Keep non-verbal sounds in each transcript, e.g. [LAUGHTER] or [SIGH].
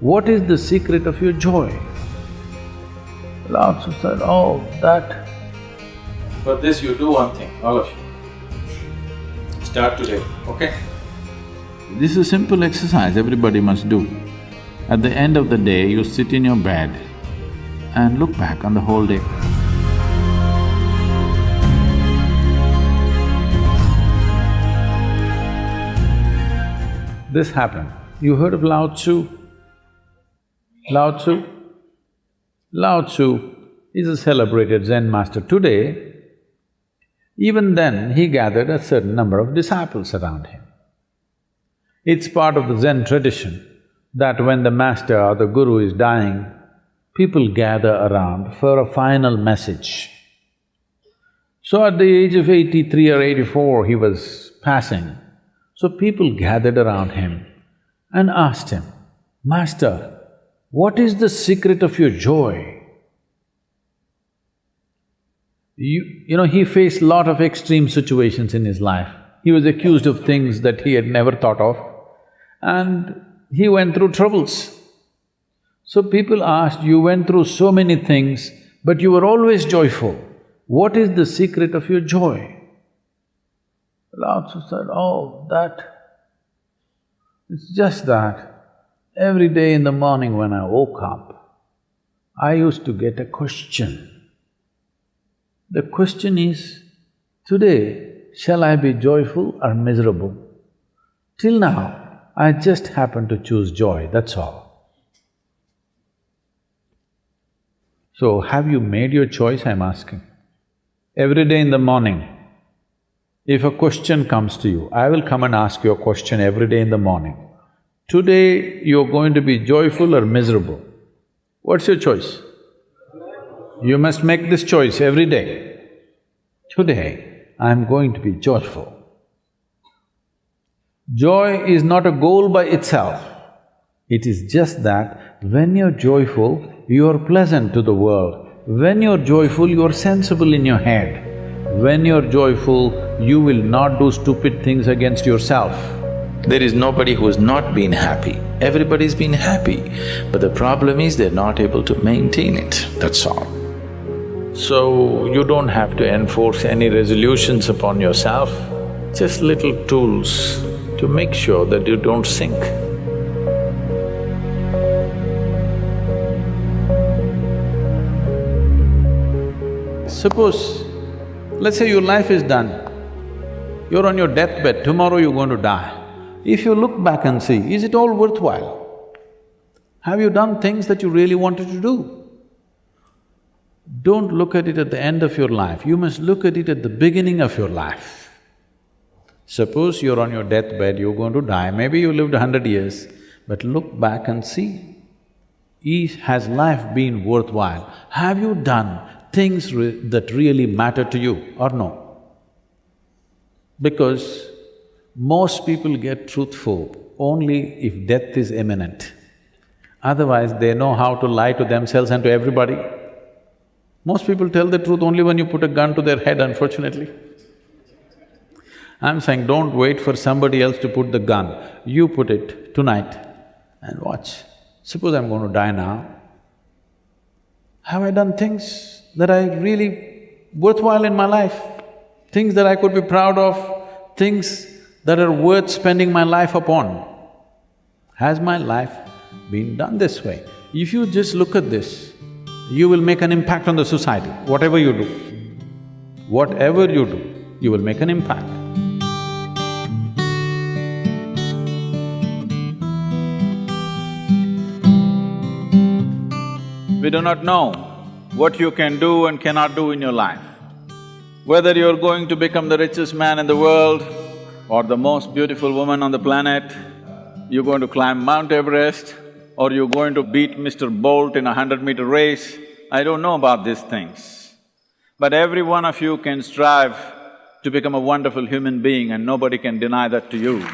what is the secret of your joy? Lao Tzu said, oh, that… For this you do one thing, all of you. Start today, okay? This is a simple exercise everybody must do. At the end of the day, you sit in your bed and look back on the whole day. This happened. You heard of Lao Tzu? Lao Tzu? Lao Tzu is a celebrated Zen master. Today, even then, he gathered a certain number of disciples around him. It's part of the Zen tradition that when the master or the guru is dying, people gather around for a final message. So at the age of eighty-three or eighty-four, he was passing. So people gathered around him and asked him, Master, what is the secret of your joy? You, you know, he faced lot of extreme situations in his life. He was accused of things that he had never thought of and he went through troubles. So people asked, you went through so many things, but you were always joyful. What is the secret of your joy? Lao Tzu said, oh, that… It's just that every day in the morning when I woke up, I used to get a question. The question is, today, shall I be joyful or miserable? Till now, I just happened to choose joy, that's all. So, have you made your choice, I'm asking? Every day in the morning, if a question comes to you, I will come and ask you a question every day in the morning. Today, you're going to be joyful or miserable. What's your choice? You must make this choice every day. Today, I'm going to be joyful. Joy is not a goal by itself. It is just that when you're joyful, you're pleasant to the world. When you're joyful, you're sensible in your head. When you're joyful, you will not do stupid things against yourself. There is nobody who's not been happy. Everybody's been happy, but the problem is they're not able to maintain it, that's all. So, you don't have to enforce any resolutions upon yourself, just little tools to make sure that you don't sink. Suppose, let's say your life is done, you're on your deathbed, tomorrow you're going to die. If you look back and see, is it all worthwhile? Have you done things that you really wanted to do? Don't look at it at the end of your life, you must look at it at the beginning of your life. Suppose you're on your deathbed, you're going to die, maybe you lived a hundred years, but look back and see, is, has life been worthwhile? Have you done things re that really matter to you or no? Because most people get truthful only if death is imminent. Otherwise, they know how to lie to themselves and to everybody. Most people tell the truth only when you put a gun to their head, unfortunately. I'm saying don't wait for somebody else to put the gun, you put it tonight and watch. Suppose I'm going to die now, have I done things that I really worthwhile in my life? things that I could be proud of, things that are worth spending my life upon. Has my life been done this way? If you just look at this, you will make an impact on the society, whatever you do. Whatever you do, you will make an impact. We do not know what you can do and cannot do in your life. Whether you're going to become the richest man in the world or the most beautiful woman on the planet, you're going to climb Mount Everest or you're going to beat Mr. Bolt in a hundred-meter race, I don't know about these things. But every one of you can strive to become a wonderful human being and nobody can deny that to you.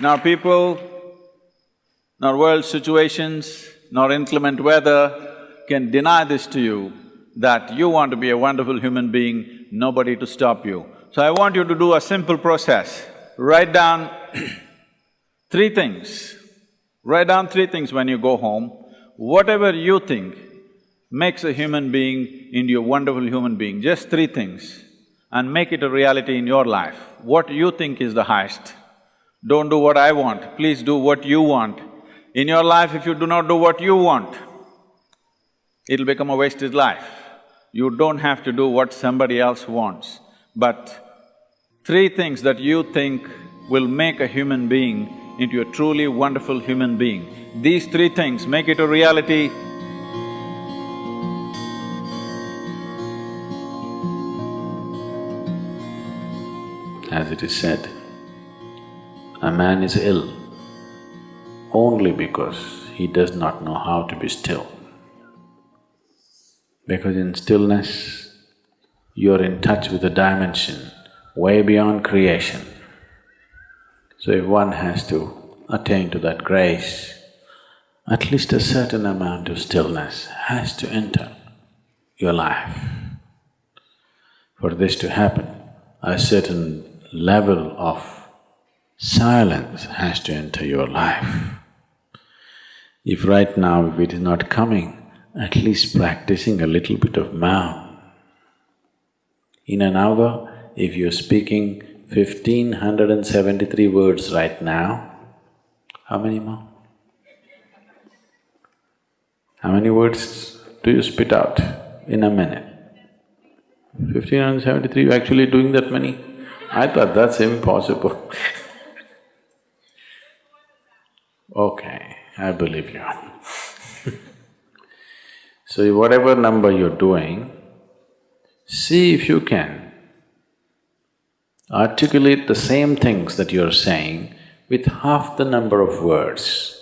Now people, nor world situations, nor inclement weather can deny this to you that you want to be a wonderful human being, nobody to stop you. So I want you to do a simple process. Write down [CLEARS THROAT] three things. Write down three things when you go home. Whatever you think makes a human being into a wonderful human being, just three things, and make it a reality in your life. What you think is the highest. Don't do what I want, please do what you want. In your life, if you do not do what you want, it'll become a wasted life. You don't have to do what somebody else wants, but three things that you think will make a human being into a truly wonderful human being. These three things make it a reality. As it is said, a man is ill only because he does not know how to be still. Because in stillness, you're in touch with a dimension way beyond creation. So if one has to attain to that grace, at least a certain amount of stillness has to enter your life. For this to happen, a certain level of silence has to enter your life. If right now, if it is not coming, at least practicing a little bit of mouth. In an hour, if you're speaking fifteen hundred and seventy-three words right now, how many more? How many words do you spit out in a minute? Fifteen hundred and seventy-three, you're actually doing that many? I thought that's impossible [LAUGHS] Okay, I believe you [LAUGHS] So whatever number you're doing, see if you can articulate the same things that you're saying with half the number of words.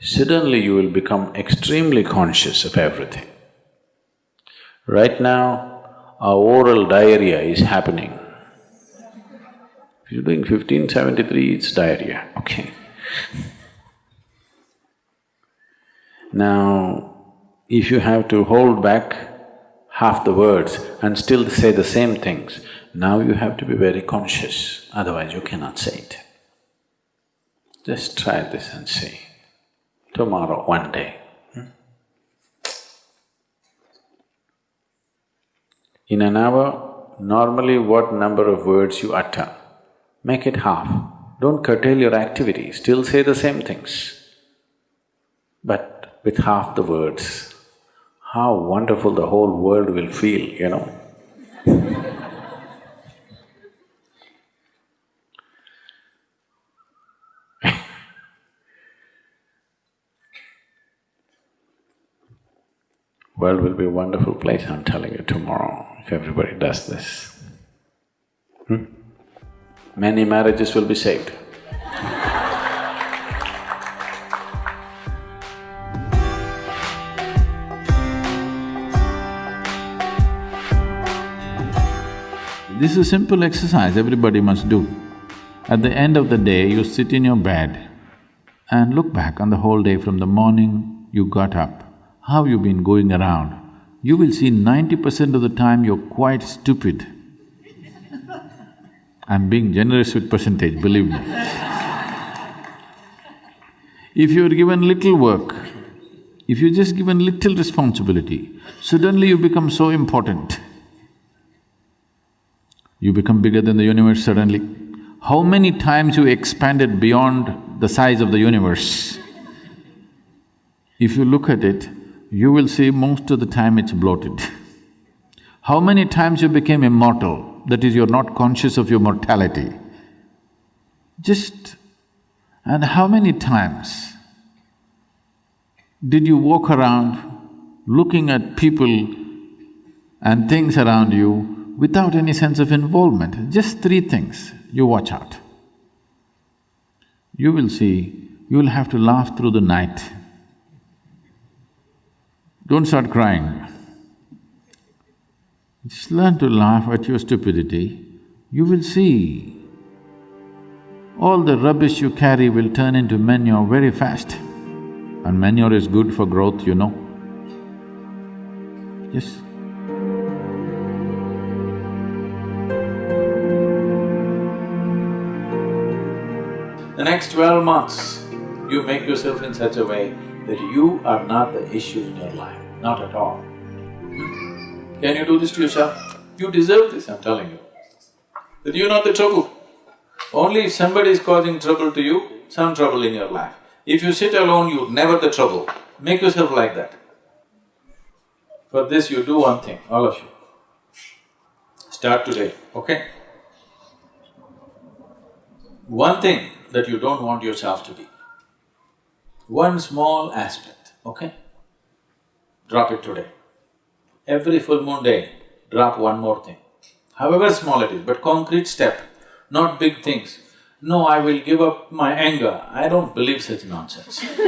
Suddenly you will become extremely conscious of everything. Right now, our oral diarrhea is happening. If you're doing fifteen seventy-three, it's diarrhea, okay. Now, if you have to hold back half the words and still say the same things, now you have to be very conscious, otherwise you cannot say it. Just try this and see. Tomorrow, one day. hmm? In an hour, normally what number of words you utter, make it half. Don't curtail your activity, still say the same things. But with half the words, how wonderful the whole world will feel, you know. World will be a wonderful place, I'm telling you, tomorrow, if everybody does this. Hmm? Many marriages will be saved. This is a simple exercise everybody must do. At the end of the day, you sit in your bed and look back on the whole day from the morning you got up, how you've been going around. You will see ninety percent of the time you're quite stupid. I'm being generous with percentage, believe me. If you're given little work, if you're just given little responsibility, suddenly you become so important. You become bigger than the universe suddenly. How many times you expanded beyond the size of the universe? If you look at it, you will see most of the time it's bloated. [LAUGHS] How many times you became immortal, that is, you're not conscious of your mortality? Just… and how many times did you walk around looking at people and things around you without any sense of involvement, just three things, you watch out. You will see, you'll have to laugh through the night. Don't start crying. Just learn to laugh at your stupidity, you will see all the rubbish you carry will turn into manure very fast. And manure is good for growth, you know. Yes. The next twelve months, you make yourself in such a way that you are not the issue in your life, not at all. Can you do this to yourself? You deserve this, I'm telling you. That you're not the trouble. Only if somebody is causing trouble to you, some trouble in your life. If you sit alone, you're never the trouble. Make yourself like that. For this, you do one thing, all of you. Start today, okay? One thing that you don't want yourself to be. One small aspect, okay? Drop it today. Every full moon day, drop one more thing. However small it is, but concrete step, not big things. No, I will give up my anger. I don't believe such nonsense. [LAUGHS]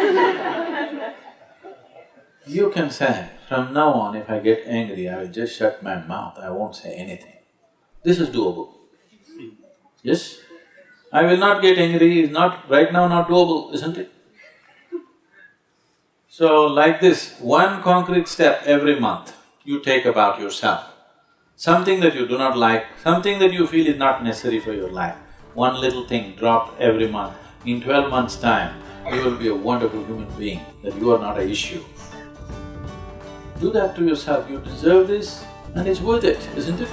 you can say, from now on if I get angry, I will just shut my mouth, I won't say anything. This is doable. Yes? I will not get angry is not… right now not doable, isn't it? So like this, one concrete step every month you take about yourself. Something that you do not like, something that you feel is not necessary for your life, one little thing dropped every month. In twelve months' time, you will be a wonderful human being, that you are not an issue. Do that to yourself, you deserve this and it's worth it, isn't it?